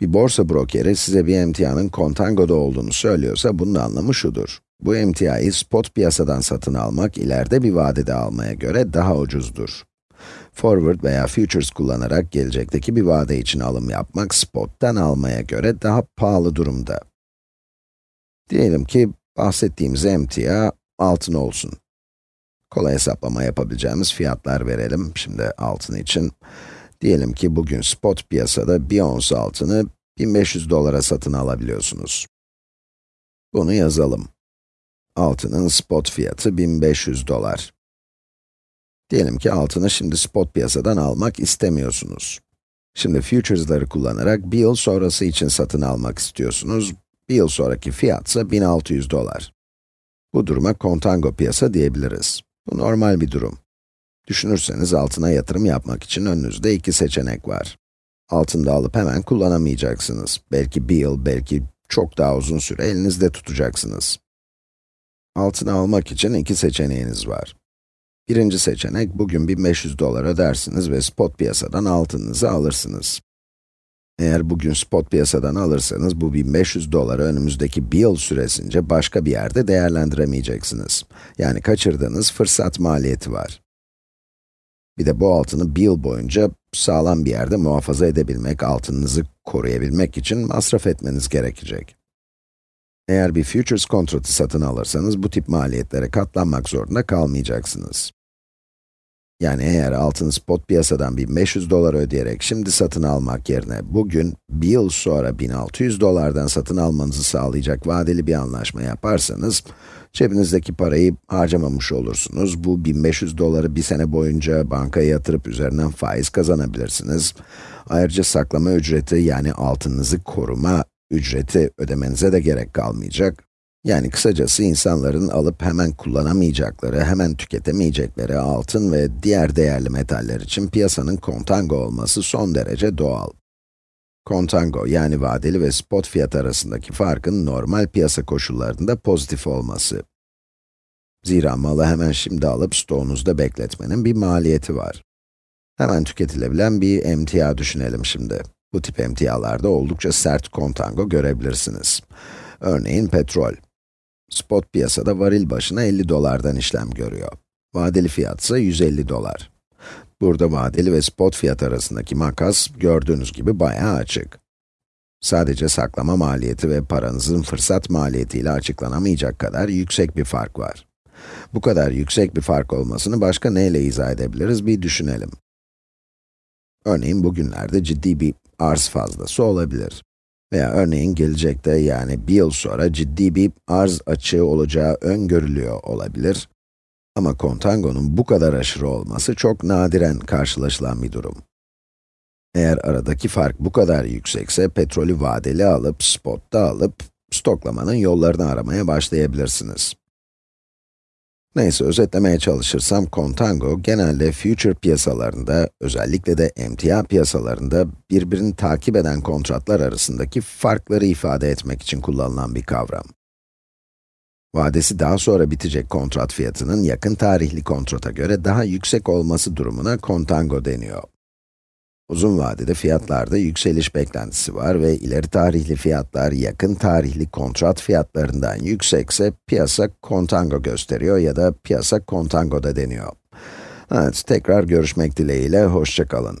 Bir borsa brokeri size bir emtianın kontangoda olduğunu söylüyorsa bunun anlamı şudur. Bu emtiayı spot piyasadan satın almak ileride bir vadede almaya göre daha ucuzdur. Forward veya futures kullanarak gelecekteki bir vade için alım yapmak spot'tan almaya göre daha pahalı durumda. Diyelim ki bahsettiğimiz emtia altın olsun. Kolay hesaplama yapabileceğimiz fiyatlar verelim şimdi altın için. Diyelim ki bugün spot piyasada bir ons altını 1500 dolara satın alabiliyorsunuz. Bunu yazalım. Altının spot fiyatı 1500 dolar. Diyelim ki altını şimdi spot piyasadan almak istemiyorsunuz. Şimdi futures'ları kullanarak bir yıl sonrası için satın almak istiyorsunuz. Bir yıl sonraki fiyat ise 1600 dolar. Bu duruma kontango piyasa diyebiliriz. Bu normal bir durum. Düşünürseniz altına yatırım yapmak için önünüzde iki seçenek var. Altında alıp hemen kullanamayacaksınız. Belki bir yıl, belki çok daha uzun süre elinizde tutacaksınız. Altına almak için iki seçeneğiniz var. Birinci seçenek, bugün 1500 dolar ödersiniz ve spot piyasadan altınınızı alırsınız. Eğer bugün spot piyasadan alırsanız, bu 1500 doları önümüzdeki bir yıl süresince başka bir yerde değerlendiremeyeceksiniz. Yani kaçırdığınız fırsat maliyeti var. Bir de bu altını bir yıl boyunca sağlam bir yerde muhafaza edebilmek, altınınızı koruyabilmek için masraf etmeniz gerekecek. Eğer bir futures kontratı satın alırsanız, bu tip maliyetlere katlanmak zorunda kalmayacaksınız. Yani eğer altın spot piyasadan 1500 dolar ödeyerek şimdi satın almak yerine bugün, bir yıl sonra 1600 dolardan satın almanızı sağlayacak vadeli bir anlaşma yaparsanız, cebinizdeki parayı harcamamış olursunuz. Bu 1500 doları bir sene boyunca bankaya yatırıp üzerinden faiz kazanabilirsiniz. Ayrıca saklama ücreti yani altınınızı koruma ücreti ödemenize de gerek kalmayacak. Yani kısacası insanların alıp hemen kullanamayacakları, hemen tüketemeyecekleri altın ve diğer değerli metaller için piyasanın kontango olması son derece doğal. Kontango yani vadeli ve spot fiyat arasındaki farkın normal piyasa koşullarında pozitif olması. Zira malı hemen şimdi alıp stoğunuzda bekletmenin bir maliyeti var. Hemen tüketilebilen bir emtia düşünelim şimdi. Bu tip emtialarda oldukça sert kontango görebilirsiniz. Örneğin petrol. Spot piyasada varil başına 50 dolardan işlem görüyor. Vadeli fiyat ise 150 dolar. Burada vadeli ve spot fiyat arasındaki makas, gördüğünüz gibi bayağı açık. Sadece saklama maliyeti ve paranızın fırsat maliyetiyle açıklanamayacak kadar yüksek bir fark var. Bu kadar yüksek bir fark olmasını başka neyle izah edebiliriz bir düşünelim. Örneğin bugünlerde ciddi bir arz fazlası olabilir. Veya örneğin gelecekte yani bir yıl sonra ciddi bir arz açığı olacağı öngörülüyor olabilir. Ama kontangonun bu kadar aşırı olması çok nadiren karşılaşılan bir durum. Eğer aradaki fark bu kadar yüksekse, petrolü vadeli alıp, spotta alıp, stoklamanın yollarını aramaya başlayabilirsiniz. Neyse, özetlemeye çalışırsam, Contango genelde future piyasalarında, özellikle de emtia piyasalarında birbirini takip eden kontratlar arasındaki farkları ifade etmek için kullanılan bir kavram. Vadesi daha sonra bitecek kontrat fiyatının yakın tarihli kontrata göre daha yüksek olması durumuna Contango deniyor. Uzun vadede fiyatlarda yükseliş beklentisi var ve ileri tarihli fiyatlar yakın tarihli kontrat fiyatlarından yüksekse piyasa kontango gösteriyor ya da piyasa kontango da deniyor. Evet, tekrar görüşmek dileğiyle, hoşçakalın.